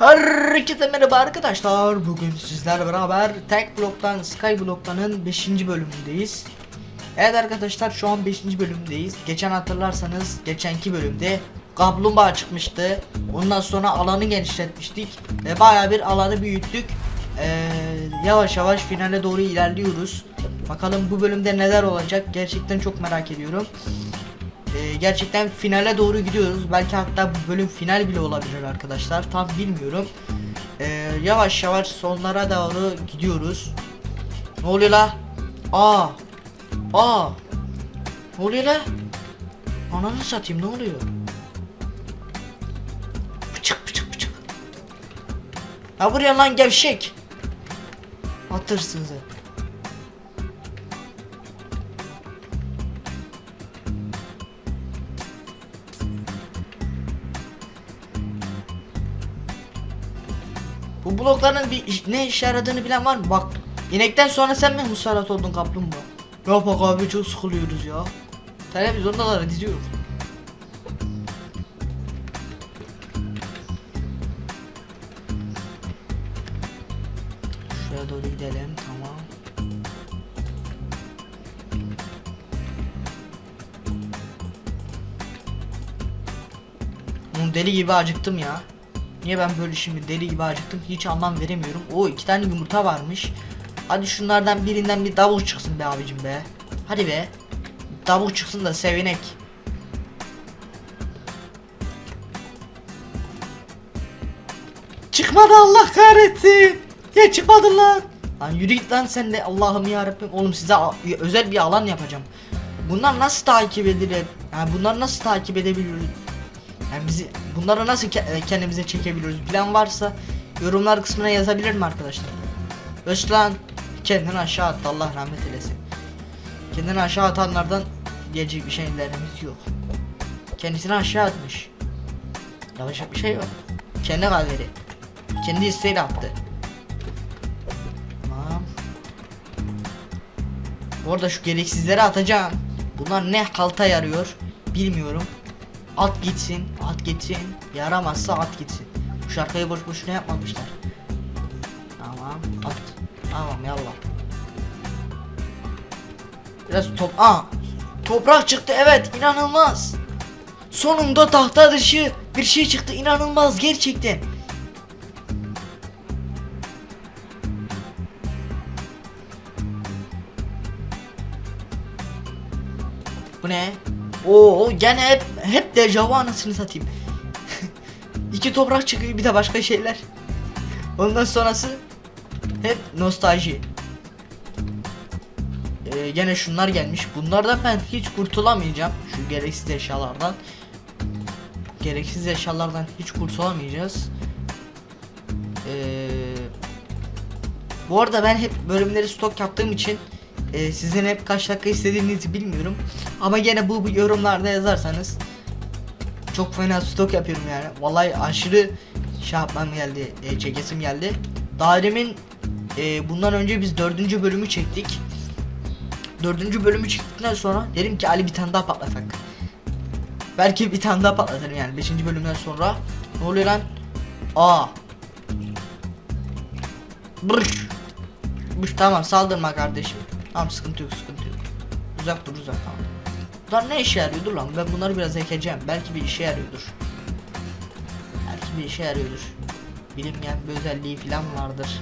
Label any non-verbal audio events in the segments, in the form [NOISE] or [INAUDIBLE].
Herkese merhaba arkadaşlar. Bugün sizlerle beraber Tek Block'tan Skyblock'tanın 5. bölümündeyiz. Evet arkadaşlar şu an 5. bölümdeyiz. Geçen hatırlarsanız geçenki bölümde kaplumbağa çıkmıştı. Ondan sonra alanı genişletmiştik ve baya bir alanı büyüttük. Ee, yavaş yavaş finale doğru ilerliyoruz. Bakalım bu bölümde neler olacak gerçekten çok merak ediyorum. Ee, gerçekten finale doğru gidiyoruz. Belki hatta bu bölüm final bile olabilir arkadaşlar. Tam bilmiyorum. Ee, yavaş yavaş sonlara doğru gidiyoruz. Ne oluyor la? Aa. Aa. Ne oluyor la? Ananı satayım ne oluyor? Pıçık pıçık pıçık. Ha buraya lan gevşek. Atırsın sen. Bu blokların bir iş- ne işe yaradığını bilen var mı? Bak inekten sonra sen mi musallat oldun kaplumbağa? Ya bak abi çok sıkılıyoruz ya. Televizyondalar diziyor. Şuraya doğru gidelim tamam. Oğlum deli gibi acıktım ya. Niye ben böyle şimdi deli gibi acıktım hiç anlam veremiyorum. O iki tane yumurta varmış. Hadi şunlardan birinden bir davul çıksın be abicim be. Hadi be. Davul çıksın da sevinek. Çıkmadı Allah kahretsin. Ya çıkmadı lan. Lan yürü git lan sen de Allah'ım ya Rabbim. Oğlum size özel bir alan yapacağım. Bunlar nasıl takip edilir? Yani bunları nasıl takip edebiliyoruz? Yani bizi bunları nasıl ke- e, kendimize çekebiliyoruz? Plan varsa yorumlar kısmına yazabilir mi arkadaşlar? Özlan kendini aşağı attı Allah rahmet eylesin. Kendini aşağı atanlardan diyecek bir şeylerimiz yok. Kendisini aşağı atmış. Yapacak bir şey yok. Kendi kaderi. Kendi isteğiyle attı. Tamam. Bu arada şu gereksizleri atacağım. Bunlar ne halta yarıyor bilmiyorum. At gitsin, at gitsin. Yaramazsa at gitsin. Bu şarkıyı boş boşuna yapmamışlar. Tamam, at. Tamam yallah. Biraz top... Aa! Toprak çıktı evet inanılmaz. Sonunda tahta dışı bir şey çıktı inanılmaz gerçekten. Bu ne? Oo gene hep hep dejavu anasını satayım. [LAUGHS] İki toprak çıkıyor bir de başka şeyler. Ondan sonrası hep nostalji. Ee, gene şunlar gelmiş. Bunlardan ben hiç kurtulamayacağım. Şu gereksiz eşyalardan. Gereksiz eşyalardan hiç kurtulamayacağız. Ee, bu arada ben hep bölümleri stok yaptığım için e, sizin hep kaç dakika istediğinizi bilmiyorum. Ama gene bu, yorumlarda yazarsanız çok fena stok yapıyorum yani. Vallahi aşırı şey yapmam geldi, e, çekesim geldi. Dairemin e, bundan önce biz dördüncü bölümü çektik. Dördüncü bölümü çektikten sonra dedim ki Ali bir tane daha patlatak. Belki bir tane daha patlatırım yani beşinci bölümden sonra. Ne oluyor lan? Aa. Brş. Brş tamam saldırma kardeşim. Tamam sıkıntı yok sıkıntı yok. Uzak dur uzak tamam. Bunlar ne işe yarıyordur lan? Ben bunları biraz ekeceğim. Belki bir işe yarıyordur. Belki bir işe yarıyordur. Bilinmeyen bir özelliği falan vardır.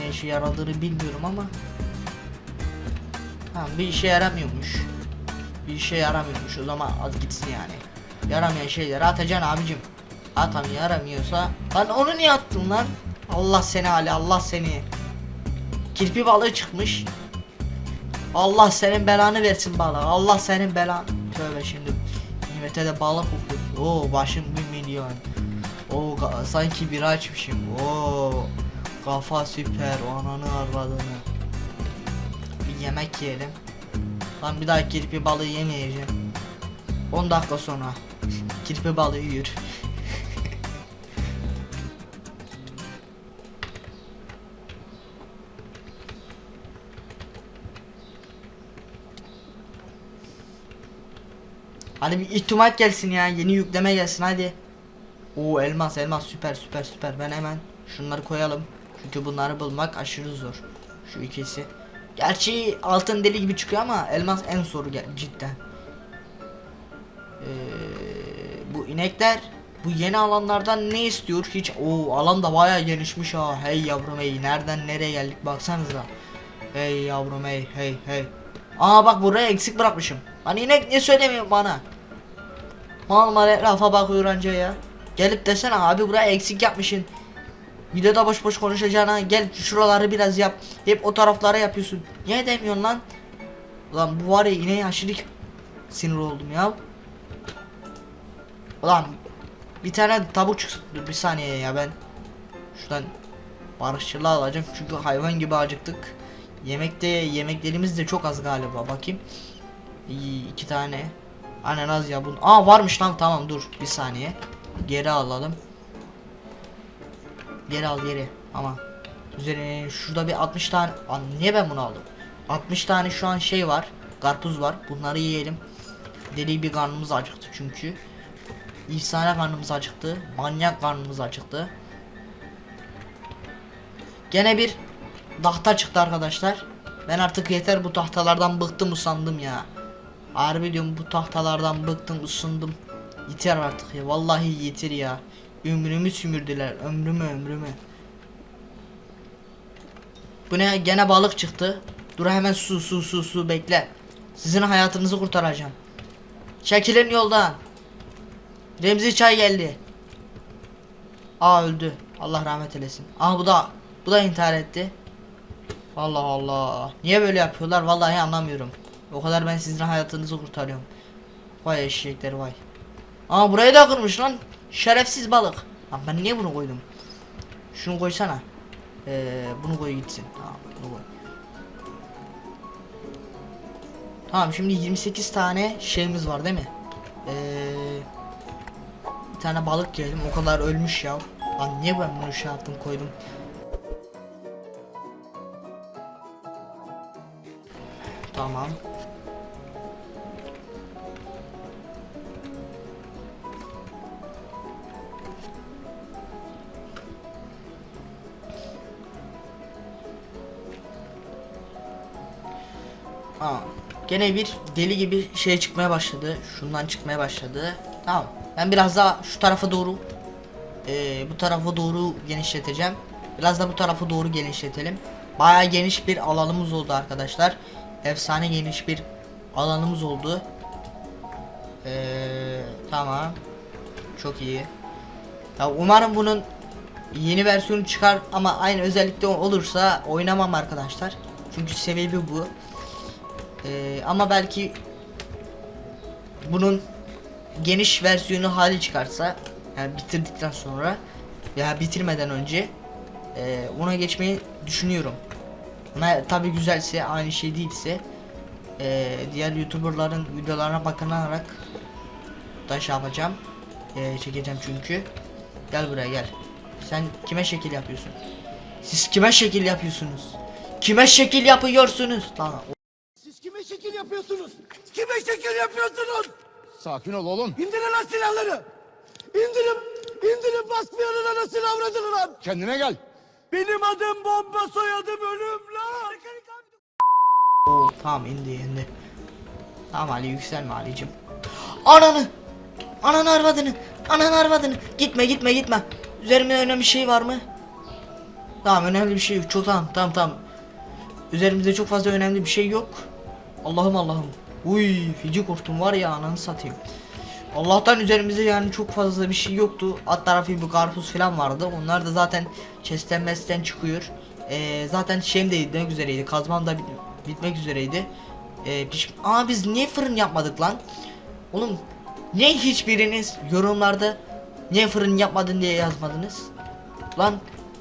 Ne işe yaradığını bilmiyorum ama. Tamam bir işe yaramıyormuş. Bir işe yaramıyormuş o zaman at gitsin yani. Yaramayan şeyleri atacaksın abicim. Atam yaramıyorsa. Lan onu niye attın lan? Allah seni Ali Allah seni. Kirpi balığı çıkmış. Allah senin belanı versin balığı. Allah senin belanı. Tövbe şimdi. Nimete de balık kokuyor. Oo başım bir milyon. Oo sanki bir açmışım. Oo kafa süper. Ananı arvadını. Bir yemek yiyelim. Lan bir daha kirpi balığı yemeyeceğim. 10 dakika sonra kirpi balığı yiyor. Hadi bir ihtimal gelsin ya. Yeni yükleme gelsin hadi. Oo elmas elmas süper süper süper. Ben hemen şunları koyalım. Çünkü bunları bulmak aşırı zor. Şu ikisi. Gerçi altın deli gibi çıkıyor ama elmas en zoru cidden. Ee, bu inekler bu yeni alanlardan ne istiyor hiç o alan da bayağı genişmiş ha hey yavrum hey nereden nereye geldik baksanıza hey yavrum hey hey hey aa bak buraya eksik bırakmışım lan inek ne söylemiyor bana mal mal etrafa bakıyor anca ya gelip desene abi buraya eksik yapmışsın videoda boş boş konuşacağına gel şuraları biraz yap hep o taraflara yapıyorsun niye demiyorsun lan Ulan bu var ya ineğe aşırı sinir oldum ya Ulan bir tane tavuk çıksın. Bir saniye ya ben şuradan barışçılı alacağım çünkü hayvan gibi acıktık. Yemekte yemeklerimiz de çok az galiba bakayım. İyi, iki tane. Aynen az ya bunu. Aa varmış lan tamam dur bir saniye. Geri alalım. Geri al geri. Ama üzerine şurada bir 60 tane Aa, niye ben bunu aldım? 60 tane şu an şey var karpuz var. Bunları yiyelim. Deli bir karnımız acıktı çünkü. Efsane karnımız acıktı manyak karnımız acıktı. Gene bir tahta çıktı arkadaşlar. Ben artık yeter bu tahtalardan bıktım usandım ya harbi diyorum bu tahtalardan bıktım usandım yeter artık ya vallahi yeter ya. Ömrümü sümürdüler ömrümü ömrümü. Bu ne gene balık çıktı. Dur hemen su su su su bekle. Sizin hayatınızı kurtaracağım. Çekilin yoldan. Remzi çay geldi. Aa öldü. Allah rahmet eylesin. Aa bu da bu da intihar etti. Allah Allah. Niye böyle yapıyorlar? Vallahi anlamıyorum o kadar ben sizin hayatınızı kurtarıyorum. Vay eşekler vay. Aa burayı da kırmış lan. Şerefsiz balık. Lan ben niye bunu koydum? Şunu koysana. Ee, bunu koy gitsin. Tamam bunu koy. Tamam şimdi 28 tane şeyimiz var değil mi? Ee, bir tane balık yedim. O kadar ölmüş ya. Lan niye ben bunu şey yaptım koydum? Tamam. Gene bir deli gibi şey çıkmaya başladı. Şundan çıkmaya başladı. Tamam. Ben biraz daha şu tarafa doğru eee, bu tarafa doğru genişleteceğim. Biraz da bu tarafa doğru genişletelim. Bayağı geniş bir alanımız oldu arkadaşlar. Efsane geniş bir alanımız oldu. Eee, tamam. Çok iyi. Ya umarım bunun yeni versiyonu çıkar ama aynı özellikte olursa oynamam arkadaşlar. Çünkü sebebi bu. Ee, ama belki bunun geniş versiyonu hali çıkarsa yani bitirdikten sonra veya bitirmeden önce e, ona geçmeyi düşünüyorum. Ama tabi güzelse aynı şey değilse e, diğer youtuberların videolarına bakınarak da şey yapacağım. E, çekeceğim çünkü. Gel buraya gel. Sen kime şekil yapıyorsun? Siz kime şekil yapıyorsunuz? Kime şekil yapıyorsunuz? Tamam. Siz kime şekil yapıyorsunuz? Kime şekil yapıyorsunuz? Sakin ol oğlum. İndirin lan silahları. İndirin, indirin basmayanın anasını avradını lan. Kendine gel. Benim adım bomba soyadım ölüm lan. Oo, tamam indi indi. Tamam Ali yükselme Ali'cim. Ananı! Ananı arvadını! Ananı arvadını! Gitme gitme gitme. Üzerimde önemli bir şey var mı? Tamam önemli bir şey yok. Çok tamam tamam tamam. Üzerimizde çok fazla önemli bir şey yok. Allah'ım Allah'ım. Uy feci korktum var ya ananı satayım. Allah'tan üzerimizde yani çok fazla bir şey yoktu. Alt tarafı bir karpuz falan vardı. Onlar da zaten chest'ten mesten çıkıyor. Ee, zaten şeyim de bitmek üzereydi. Kazmam da bit- bitmek üzereydi. Ee, piş- Aa biz niye fırın yapmadık lan? Oğlum niye hiçbiriniz yorumlarda niye fırın yapmadın diye yazmadınız? Lan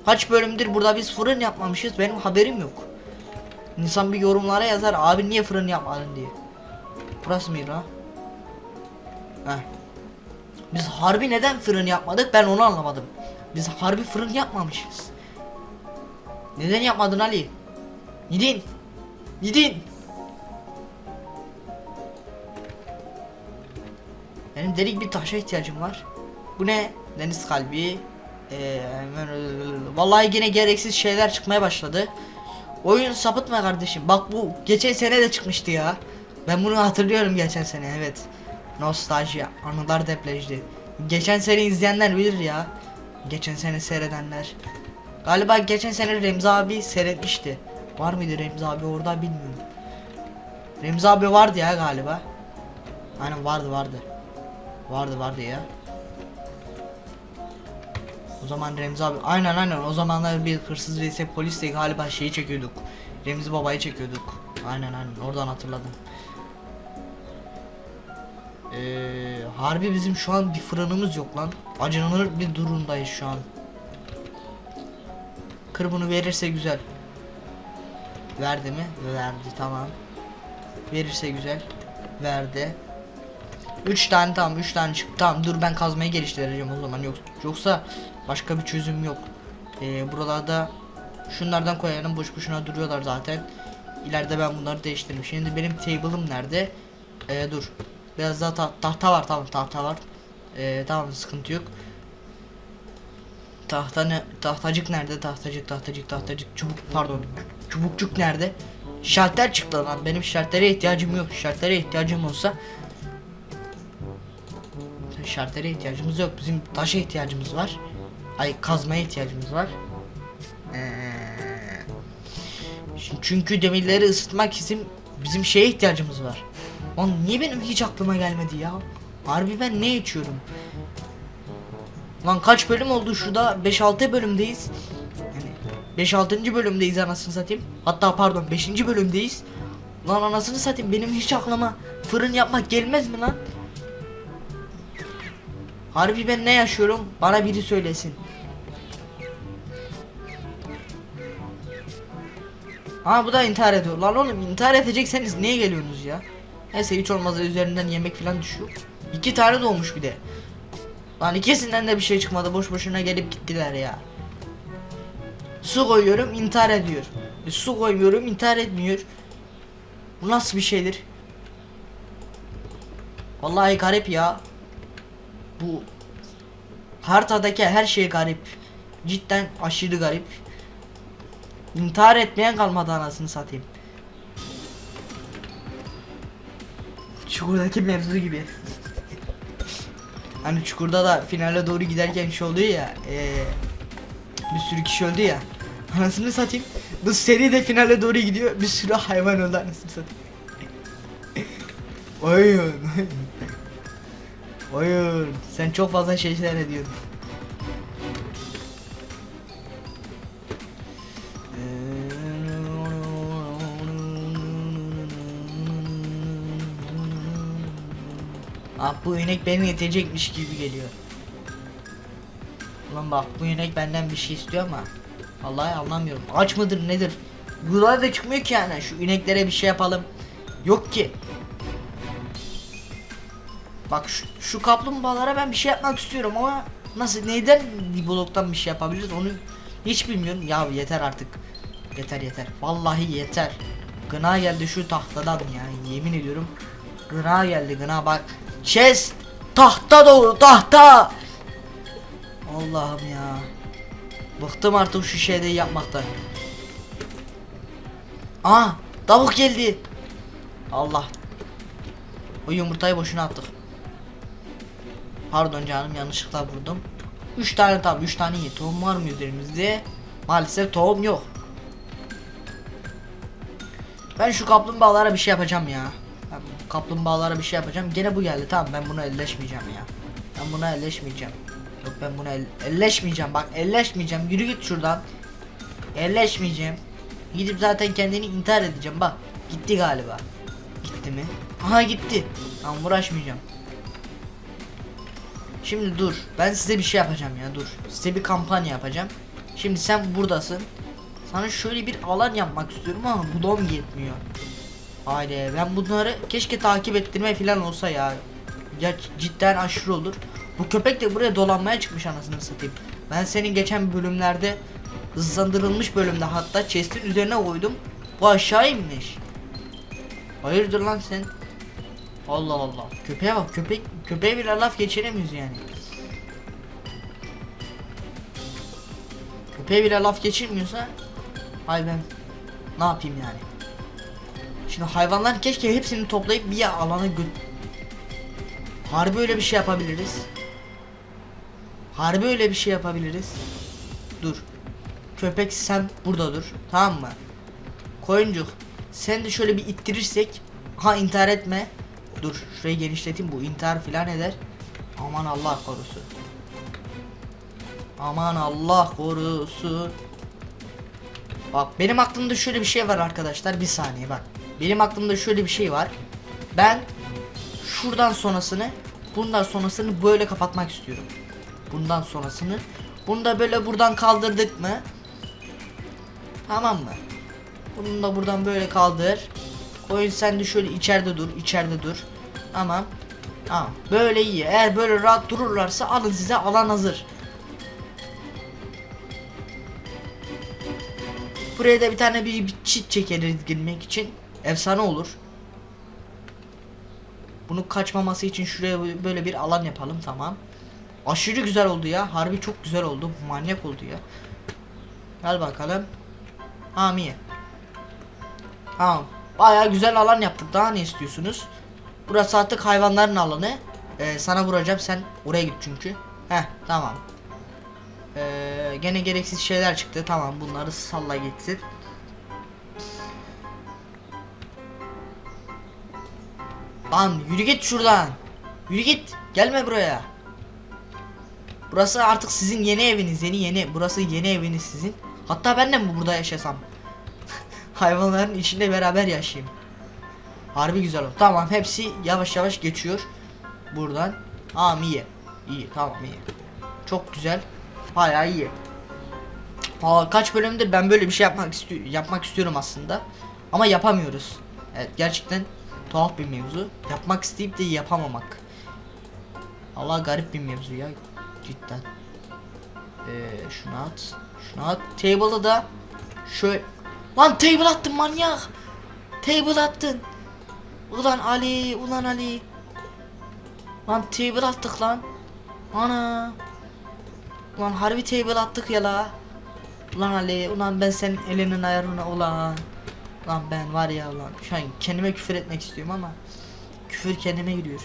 kaç bölümdür burada biz fırın yapmamışız benim haberim yok. İnsan bir yorumlara yazar abi niye fırın yapmadın diye. Burası mıydı ha? Heh. Biz harbi neden fırın yapmadık ben onu anlamadım. Biz harbi fırın yapmamışız. Neden yapmadın Ali? Gidin. Gidin. Benim delik bir taşa ihtiyacım var. Bu ne? Deniz kalbi. Ee, vallahi yine gereksiz şeyler çıkmaya başladı. Oyun sapıtma kardeşim. Bak bu geçen sene de çıkmıştı ya. Ben bunu hatırlıyorum geçen sene evet. Nostalji, anılar deplejdi. Geçen sene izleyenler bilir ya. Geçen sene seyredenler. Galiba geçen sene Remzi abi seyretmişti. Var mıydı Remzi abi orada bilmiyorum. Remzi abi vardı ya galiba. Aynen vardı vardı. Vardı vardı ya. O zaman Remzi abi aynen aynen o zamanlar bir hırsız vs polis de galiba şeyi çekiyorduk. Remzi babayı çekiyorduk. Aynen aynen oradan hatırladım. Ee, harbi bizim şu an bir fırınımız yok lan. Acınılır bir durumdayız şu an. Kır bunu verirse güzel. Verdi mi? Verdi tamam. Verirse güzel. Verdi. 3 tane tamam 3 tane çıktı. Tamam dur ben kazmayı geliştireceğim o zaman. Yok yoksa başka bir çözüm yok. Ee, buralarda şunlardan koyalım boş boşuna duruyorlar zaten. İleride ben bunları değiştiririm. Şimdi benim table'ım nerede? Ee, dur. Biraz daha ta- tahta var tamam tahta var. Ee, tamam sıkıntı yok. Tahta ne? Tahtacık nerede? Tahtacık, tahtacık, tahtacık. Çubuk pardon. Çubukçuk nerede? Şalter çıktı lan. Benim şaltere ihtiyacım yok. Şaltere ihtiyacım olsa şaltere ihtiyacımız yok. Bizim taşa ihtiyacımız var. Ay kazmaya ihtiyacımız var. Ee, çünkü demirleri ısıtmak için bizim şeye ihtiyacımız var. Lan niye benim hiç aklıma gelmedi ya? Harbi ben ne içiyorum? Lan kaç bölüm oldu şurada? 5-6 bölümdeyiz. Yani 5-6. bölümdeyiz anasını satayım. Hatta pardon 5. bölümdeyiz. Lan anasını satayım benim hiç aklıma fırın yapmak gelmez mi lan? Harbi ben ne yaşıyorum? Bana biri söylesin. Ha bu da intihar ediyor. Lan oğlum intihar edecekseniz niye geliyorsunuz ya? Neyse hiç olmazsa üzerinden yemek falan düşüyor. İki tane doğmuş bir de. Lan ikisinden de bir şey çıkmadı. Boş boşuna gelip gittiler ya. Su koyuyorum intihar ediyor. E, su koymuyorum intihar etmiyor. Bu nasıl bir şeydir? Vallahi garip ya. Bu haritadaki her şey garip. Cidden aşırı garip. İntihar etmeyen kalmadı anasını satayım. Çukurdaki mevzu gibi. hani çukurda da finale doğru giderken şey oluyor ya. eee, bir sürü kişi öldü ya. Anasını satayım. Bu seri de finale doğru gidiyor. Bir sürü hayvan öldü anasını satayım. Oyun. Oyun. Sen çok fazla şeyler ediyorsun. Ah bu inek beni yetecekmiş gibi geliyor. Ulan bak bu inek benden bir şey istiyor ama Vallahi anlamıyorum. Aç mıdır nedir? Buralar da çıkmıyor ki yani. Şu ineklere bir şey yapalım. Yok ki. Bak şu, şu kaplumbağalara ben bir şey yapmak istiyorum ama nasıl neyden bloktan bir şey yapabiliriz onu hiç bilmiyorum. Ya yeter artık. Yeter yeter. Vallahi yeter. Gına geldi şu tahtadan ya. Yemin ediyorum. Gına geldi gına bak. Chest tahta dolu tahta. Allah'ım ya. Bıktım artık şu şeyde yapmaktan. Aa, tavuk geldi. Allah. O yumurtayı boşuna attık. Pardon canım yanlışlıkla vurdum. 3 tane tam 3 tane iyi. Tohum var mı üzerimizde? Maalesef tohum yok. Ben şu kaplumbağalara bir şey yapacağım ya. Ben kaplumbağalara bir şey yapacağım. Gene bu geldi. Tamam ben buna elleşmeyeceğim ya. Ben buna elleşmeyeceğim. Yok ben buna el elleşmeyeceğim. Bak elleşmeyeceğim. Yürü git şuradan. Elleşmeyeceğim. Gidip zaten kendini intihar edeceğim. Bak gitti galiba. Gitti mi? Aha gitti. Tamam uğraşmayacağım. Şimdi dur. Ben size bir şey yapacağım ya dur. Size bir kampanya yapacağım. Şimdi sen buradasın. Sana şöyle bir alan yapmak istiyorum ama budom yetmiyor. Haydi ben bunları keşke takip ettirme falan olsa ya. Ya cidden aşırı olur. Bu köpek de buraya dolanmaya çıkmış anasını satayım. Ben senin geçen bölümlerde hızlandırılmış bölümde hatta chest'in üzerine koydum. Bu aşağı inmiş. Hayırdır lan sen? Allah Allah. Köpeğe bak köpek köpeğe bile laf geçiremiyoruz yani. Köpeğe bile laf geçirmiyorsa ay ben ne yapayım yani. Şimdi hayvanlar keşke hepsini toplayıp bir alana gö... Harbi öyle bir şey yapabiliriz. Harbi öyle bir şey yapabiliriz. Dur. Köpek sen burada dur. Tamam mı? Koyuncuk sen de şöyle bir ittirirsek ha intihar etme. Dur şurayı genişleteyim bu intihar filan eder. Aman Allah korusun. Aman Allah korusun. Bak benim aklımda şöyle bir şey var arkadaşlar. Bir saniye bak. Benim aklımda şöyle bir şey var. Ben şuradan sonrasını bundan sonrasını böyle kapatmak istiyorum. Bundan sonrasını bunu da böyle buradan kaldırdık mı? Tamam mı? Bunu da buradan böyle kaldır. Koyun sen de şöyle içeride dur, içeride dur. Tamam. Tamam. Böyle iyi. Eğer böyle rahat dururlarsa alın size alan hazır. Buraya da bir tane bir, bir çit çekeriz girmek için. Efsane olur. Bunu kaçmaması için şuraya böyle bir alan yapalım tamam. Aşırı güzel oldu ya. Harbi çok güzel oldu. Manyak oldu ya. Gel bakalım. Hamiye. Tamam. Baya güzel alan yaptık. Daha ne istiyorsunuz? Burası artık hayvanların alanı. Ee, sana vuracağım. Sen oraya git çünkü. Heh tamam. Ee, gene gereksiz şeyler çıktı. Tamam bunları salla gitsin. Lan yürü git şuradan. Yürü git. Gelme buraya. Burası artık sizin yeni eviniz. Yeni yeni. Burası yeni eviniz sizin. Hatta ben de mi burada yaşasam? [LAUGHS] Hayvanların içinde beraber yaşayayım. Harbi güzel oldu. Tamam hepsi yavaş yavaş geçiyor. Buradan. Tamam iyi. İyi tamam iyi. Çok güzel. Bayağı iyi. Aa, kaç bölümdür ben böyle bir şey yapmak istiyorum yapmak istiyorum aslında. Ama yapamıyoruz. Evet gerçekten tuhaf bir mevzu. Yapmak isteyip de yapamamak. Allah garip bir mevzu ya cidden. Ee, şunu at. Şunu at. Table'ı da şöyle Lan table attın manyak. Table attın. Ulan Ali, ulan Ali. Lan table attık lan. Ana. Ulan harbi table attık ya la. Ulan Ali, ulan ben senin elinin ayarına ulan. Lan ben var ya ulan. Şu an kendime küfür etmek istiyorum ama küfür kendime giriyor.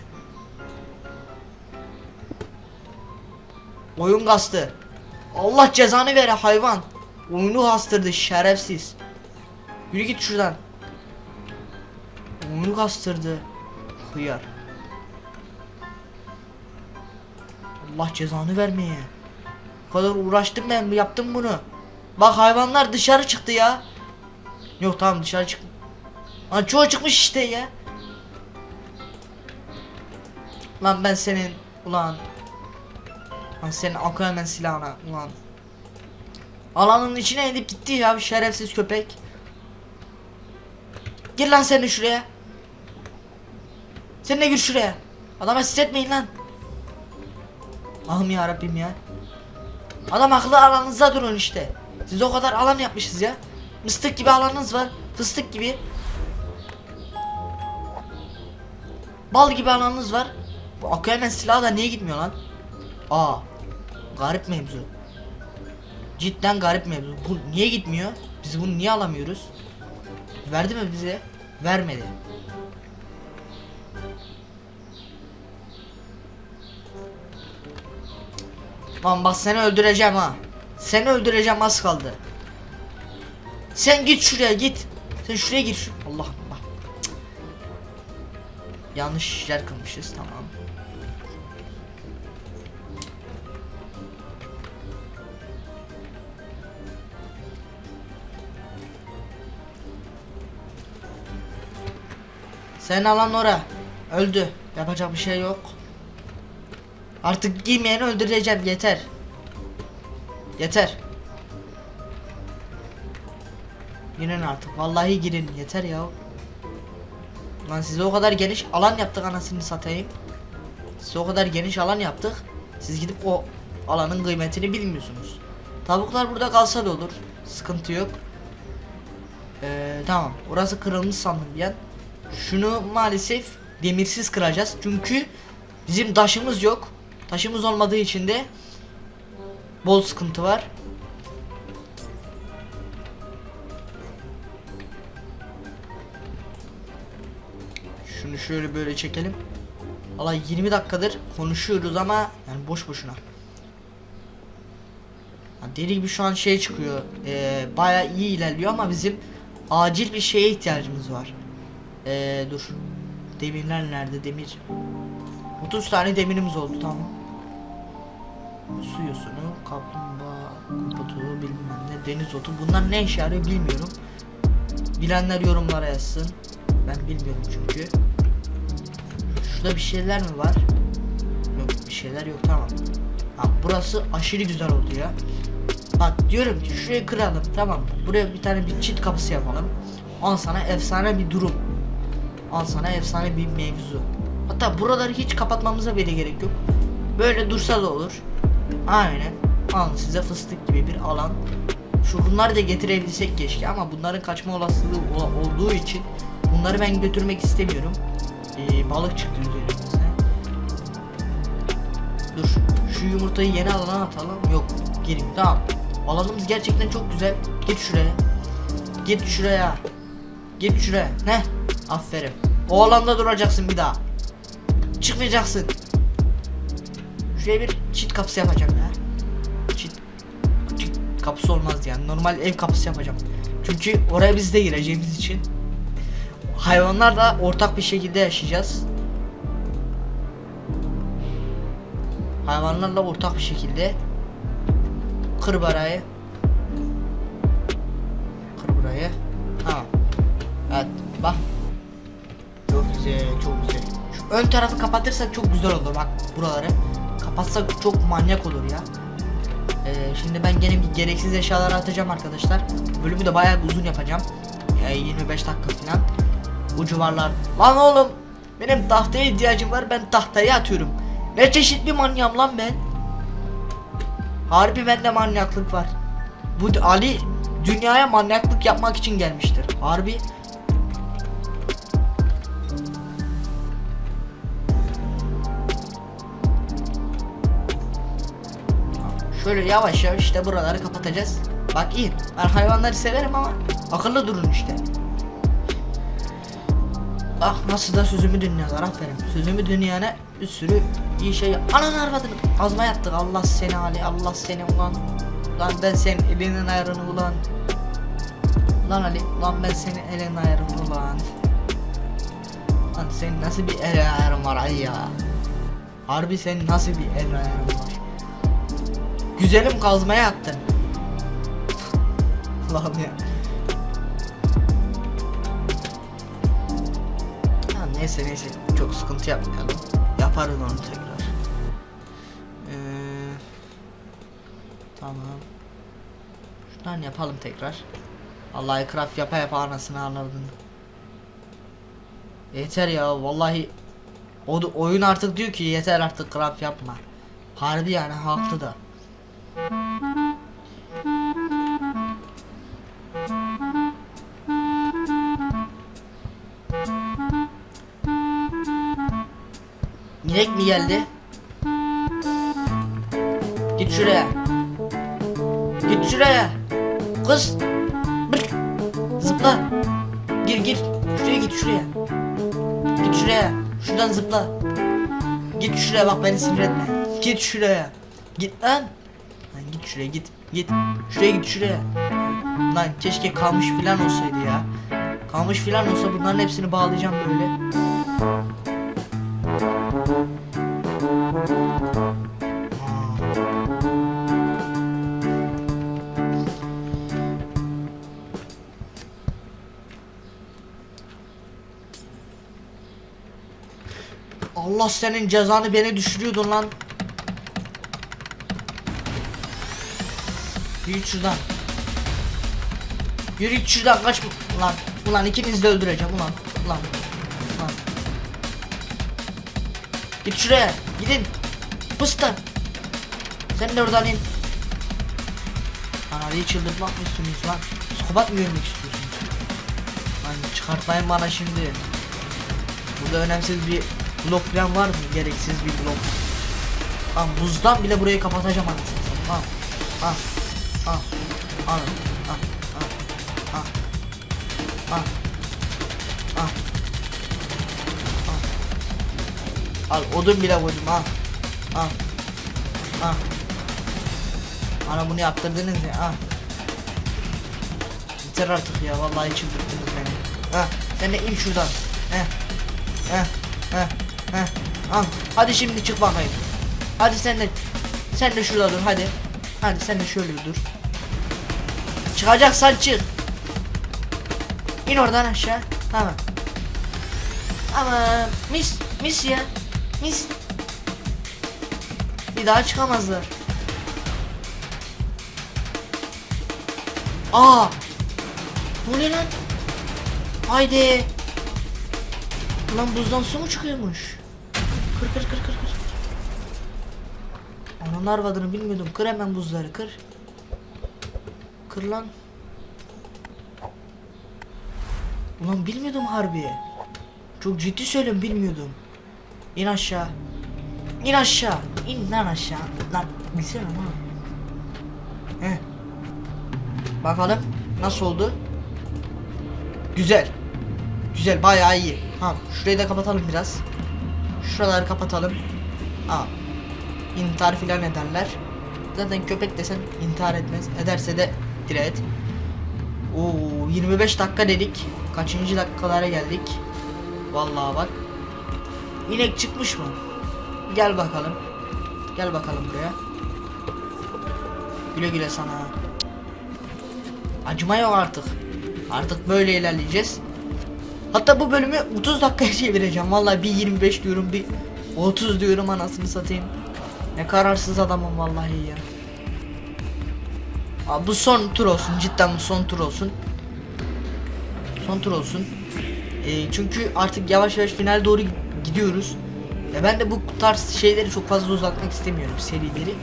Oyun kastı. Allah cezanı vere hayvan. Oyunu kastırdı şerefsiz. Yürü git şuradan. Oyunu kastırdı. Hıyar. Allah cezanı vermeye. Bu kadar uğraştım ben yaptım bunu. Bak hayvanlar dışarı çıktı ya. Yok tamam dışarı çık. Lan çoğu çıkmış işte ya. Lan ben senin ulan. Lan senin Aquaman silahına ulan. Alanın içine edip gitti ya şerefsiz köpek. Gir lan sen de şuraya. Sen de gir şuraya. Adama etmeyin lan. Allah'ım ya Rabbim ya. Adam akıllı alanınızda durun işte. Siz o kadar alan yapmışız ya. Mıstık gibi alanınız var. Fıstık gibi. Bal gibi alanınız var. Bu Aquaman silahı da niye gitmiyor lan? Aa. Garip mevzu. Cidden garip mevzu. Bu niye gitmiyor? Biz bunu niye alamıyoruz? Verdi mi bize? Vermedi. Lan bak seni öldüreceğim ha. Seni öldüreceğim az kaldı. Sen git şuraya git. Sen şuraya gir. Allah Allah. Yanlış yer kılmışız tamam. Sen alan ora. Öldü. Yapacak bir şey yok. Artık giymeyeni öldüreceğim yeter. Yeter. Girin artık. Vallahi girin. Yeter ya. Lan size o kadar geniş alan yaptık anasını satayım. Size o kadar geniş alan yaptık. Siz gidip o alanın kıymetini bilmiyorsunuz. Tavuklar burada kalsa da olur. Sıkıntı yok. Ee, tamam. Orası kırılmış sandım an. Şunu maalesef demirsiz kıracağız. Çünkü bizim taşımız yok. Taşımız olmadığı için de bol sıkıntı var. Şunu şöyle böyle çekelim. Allah 20 dakikadır konuşuyoruz ama yani boş boşuna. Deli gibi şu an şey çıkıyor. Ee, e, Baya iyi ilerliyor ama bizim acil bir şeye ihtiyacımız var. E, dur. Demirler nerede? Demir. 30 tane demirimiz oldu tamam. Su yosunu, kaplumbağa, kuputu, bilmem ne, deniz otu. Bunlar ne işe yarıyor bilmiyorum. Bilenler yorumlara yazsın. Ben bilmiyorum çünkü. Şurada bir şeyler mi var? Yok bir şeyler yok tamam. Ha, burası aşırı güzel oldu ya. Bak diyorum ki şurayı kıralım tamam. Buraya bir tane bir çit kapısı yapalım. Al sana efsane bir durum. Al sana efsane bir mevzu. Hatta buraları hiç kapatmamıza bile gerek yok. Böyle dursa da olur. Aynen. Al size fıstık gibi bir alan. Şu bunları da getirebilsek keşke ama bunların kaçma olasılığı ola- olduğu için bunları ben götürmek istemiyorum. Ee, balık çıktı üzerimize. Dur. Şu yumurtayı yeni alana atalım. Yok. Gireyim. Tamam. Alanımız gerçekten çok güzel. Git şuraya. Git şuraya. Git şuraya. Ne? Aferin. O alanda duracaksın bir daha. Çıkmayacaksın. Şuraya bir çit kapısı yapacağım ya. Çit, çit kapısı olmaz yani. Normal ev kapısı yapacağım. Çünkü oraya biz de gireceğimiz için. Hayvanlarla ortak bir şekilde yaşayacağız. Hayvanlarla ortak bir şekilde. Kır barayı. Kır burayı. Tamam. Evet bak. Çok güzel. Şu ön tarafı kapatırsak çok güzel olur bak buraları. Kapatsak çok manyak olur ya. Ee, şimdi ben gene bir gereksiz eşyaları atacağım arkadaşlar. Bölümü de bayağı uzun yapacağım. Yani 25 dakika falan. Bu civarlar. Lan oğlum benim tahtaya ihtiyacım var ben tahtayı atıyorum. Ne çeşit bir manyağım lan ben. Harbi bende manyaklık var. Bu Ali dünyaya manyaklık yapmak için gelmiştir. Harbi. Şöyle yavaş yavaş işte buraları kapatacağız. Bak iyi. Ben hayvanları severim ama akıllı durun işte. Bak nasıl da sözümü dinliyorlar aferin. Sözümü dinleyene bir sürü iyi şey. Ananı arvadını azma yattık. Allah seni Ali Allah seni ulan. Lan ben senin elinin ayarını ulan. Lan Ali lan ben senin elinin ayarını ulan. Lan senin nasıl bir el ayarın var Ali ya. Harbi senin nasıl bir el ayarın var. Güzelim kazmaya attın. Allah'ım ya. Ha, neyse neyse çok sıkıntı yapmayalım. Yaparız onu tekrar. Ee, tamam. Şuradan yapalım tekrar. Vallahi craft yapa yapa anasını anladın. Yeter ya vallahi o oyun artık diyor ki yeter artık craft yapma. Harbi yani haklı da. İnek mi geldi? Git şuraya. Git şuraya. Kız. Bık. Zıpla. Gir gir. Şuraya git şuraya. Git şuraya. Şuradan zıpla. Git şuraya bak beni sinir etme. Git şuraya. Git lan. Lan git şuraya git. Git. Şuraya git şuraya. Lan keşke kalmış filan olsaydı ya. Kalmış filan olsa bunların hepsini bağlayacağım böyle. Allah senin cezanı beni düşürüyordun lan. Yürü şuradan. Yürü şuradan kaç ulan. Ulan ikinizi de öldüreceğim ulan. Ulan. Ulan. Git şuraya. Gidin. Pıstı. Sen de oradan in. Lan Ali'yi çıldırtmak mı istiyorsunuz lan? Psikopat mı görmek istiyorsunuz? Lan çıkartmayın bana şimdi. Burada önemsiz bir blok falan var mı? Gereksiz bir blok. Lan buzdan bile burayı kapatacağım anasını satayım. Al. Al. Al. Al. Al. Al. Al. Al. Al. Al odun bile koydum al. Al. Al. Bana bunu yaptırdınız ya al. Yeter artık ya vallahi çıldırttınız beni. Ha sen de in şuradan. Heh. Heh. Al. Hadi şimdi çık bakayım. Hadi sen de sen de şurada dur hadi. Hadi sen de şöyle dur. Çıkacaksan çık. İn oradan aşağı. Tamam. Ama mis mis ya. Mis. Bir daha çıkamazlar. Aa! Bu ne lan? Haydi. Lan buzdan su mu çıkıyormuş? Kır kır kır kır kır. Ananın arvadını bilmiyordum. Kır hemen buzları kır. Kır lan. Ulan bilmiyordum harbi. Çok ciddi söylüyorum bilmiyordum. İn aşağı. İn aşağı. İn lan aşağı. Lan bilsene lan. Heh. Bakalım nasıl oldu? Güzel. Güzel bayağı iyi. Ha şurayı da kapatalım biraz. Şuraları kapatalım. Aa. İntihar filan ederler. Zaten köpek desen intihar etmez. Ederse de direkt. Oo 25 dakika dedik. Kaçıncı dakikalara geldik? Vallahi bak. İnek çıkmış mı? Gel bakalım. Gel bakalım buraya. Güle güle sana. Acıma yok artık. Artık böyle ilerleyeceğiz. Hatta bu bölümü 30 dakikaya çevireceğim. Vallahi bir 25 diyorum bir 30 diyorum anasını satayım. Ne kararsız adamım vallahi ya. Abi bu son tur olsun cidden bu son tur olsun. Son tur olsun. Ee, çünkü artık yavaş yavaş final doğru gidiyoruz. Ya ben de bu tarz şeyleri çok fazla uzatmak istemiyorum serileri.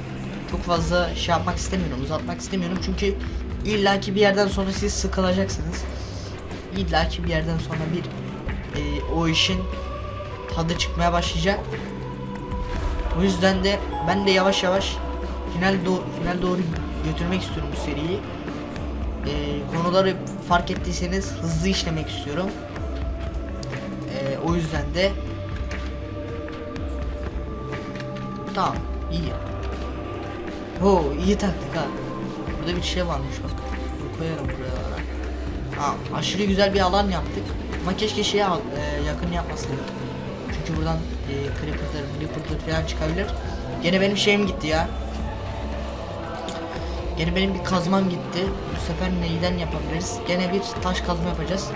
Çok fazla şey yapmak istemiyorum, uzatmak istemiyorum çünkü illaki bir yerden sonra siz sıkılacaksınız. İllaki bir yerden sonra bir e, o işin tadı çıkmaya başlayacak. O yüzden de ben de yavaş yavaş final do final doğru götürmek istiyorum bu seriyi. Ee, konuları fark ettiyseniz hızlı işlemek istiyorum. Ee, o yüzden de tamam iyi. Ho iyi taktik ha. Burada bir şey varmış bak. Koyarım buraya. Ha, aşırı güzel bir alan yaptık. Ama keşke şeye e, yakın yapmasaydık. Çünkü buradan e, creeper'dır, creeper'dır falan çıkabilir. Gene benim şeyim gitti ya. Gene benim bir kazmam gitti. Bu sefer neyden yapabiliriz? Gene bir taş kazma yapacağız.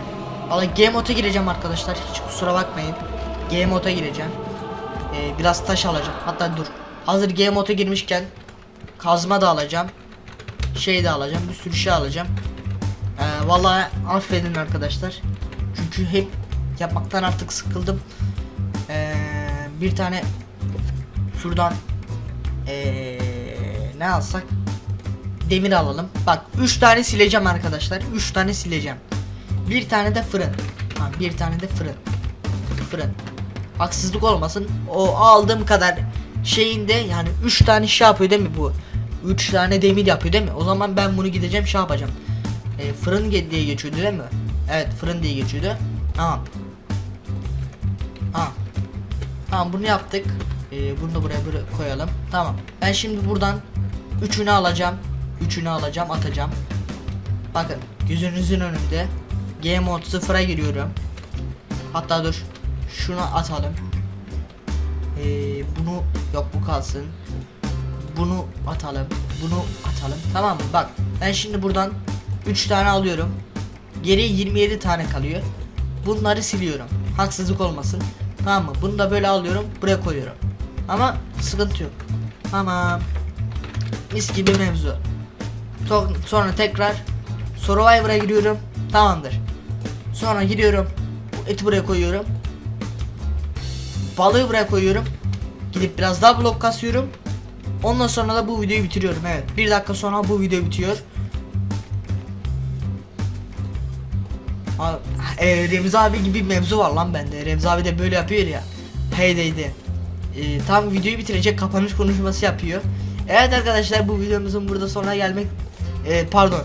Valla game mode'a gireceğim arkadaşlar. Hiç kusura bakmayın. Game mode'a gireceğim. Ee, biraz taş alacağım. Hatta dur. Hazır game mode'a girmişken kazma da alacağım. Şey de alacağım. Bir sürü şey alacağım. Vallahi affedin arkadaşlar. Çünkü hep yapmaktan artık sıkıldım. Ee, bir tane şuradan ee, ne alsak? Demir alalım. Bak 3 tane sileceğim arkadaşlar. 3 tane sileceğim. Bir tane de fırın. Ha, bir tane de fırın. Fırın. Haksızlık olmasın. O aldığım kadar şeyinde yani 3 tane şey yapıyor değil mi bu? 3 tane demir yapıyor değil mi? O zaman ben bunu gideceğim şey yapacağım. E, fırın diye geçiyordu değil mi? Evet fırın diye geçiyordu. Tamam. Tamam. Tamam bunu yaptık. E, bunu da buraya böyle koyalım. Tamam. Ben şimdi buradan üçünü alacağım. Üçünü alacağım atacağım. Bakın gözünüzün önünde. Game mode sıfıra giriyorum. Hatta dur. Şunu atalım. Ee, bunu yok bu kalsın. Bunu atalım. Bunu atalım. Tamam mı? Bak ben şimdi buradan 3 tane alıyorum. Geriye 27 tane kalıyor. Bunları siliyorum. Haksızlık olmasın. Tamam mı? Bunu da böyle alıyorum. Buraya koyuyorum. Ama sıkıntı yok. Tamam. Mis gibi mevzu. Sonra tekrar Survivor'a giriyorum. Tamamdır. Sonra gidiyorum. Eti buraya koyuyorum. Balığı buraya koyuyorum. Gidip biraz daha blok kasıyorum. Ondan sonra da bu videoyu bitiriyorum. Evet. Bir dakika sonra bu video bitiyor. E, Remzi abi gibi mevzu var lan bende. Remzi abi de böyle yapıyor ya. Heydeydi. E, tam videoyu bitirecek kapanış konuşması yapıyor. Evet arkadaşlar bu videomuzun burada sonuna gelmek e, pardon.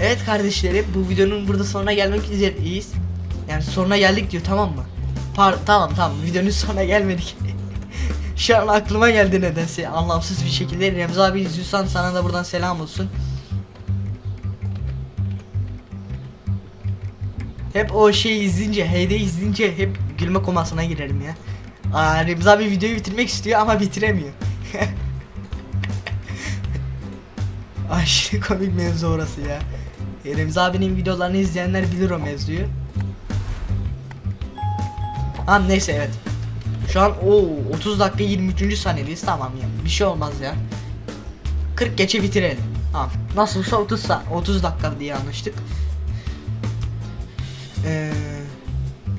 Evet kardeşlerim bu videonun burada sonuna gelmek üzereyiz. Yani sonuna geldik diyor tamam mı? Par tamam tamam videonun sonuna gelmedik. [LAUGHS] Şu an aklıma geldi nedense anlamsız bir şekilde. Remzi abi izliyorsan sana da buradan selam olsun. Hep o şeyi izleyince, Heyde izleyince hep gülme komasına girerim ya. Aa, Remzi abi videoyu bitirmek istiyor ama bitiremiyor. [LAUGHS] Aşırı komik mevzu orası ya. E, abinin videolarını izleyenler bilir o mevzuyu. Ha neyse evet. Şu an o 30 dakika 23. saniyedeyiz tamam ya. Bir şey olmaz ya. 40 geçe bitirelim. Tamam. Nasılsa 30 sa 30 dakika diye anlaştık. Ee,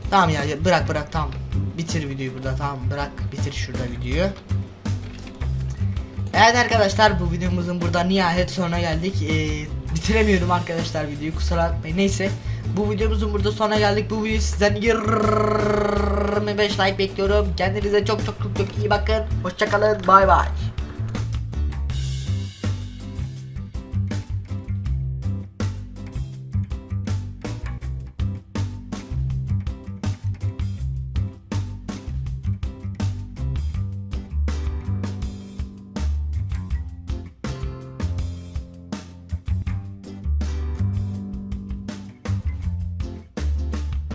tamam ya bırak bırak tamam. Bitir videoyu burada tamam bırak bitir şurada videoyu. Evet arkadaşlar bu videomuzun burada nihayet sonuna geldik. Ee, bitiremiyorum arkadaşlar videoyu kusura bakmayın. Neyse bu videomuzun burada sonuna geldik. Bu videoyu sizden 25 like bekliyorum. Kendinize çok çok çok çok iyi bakın. Hoşçakalın. Bay bay.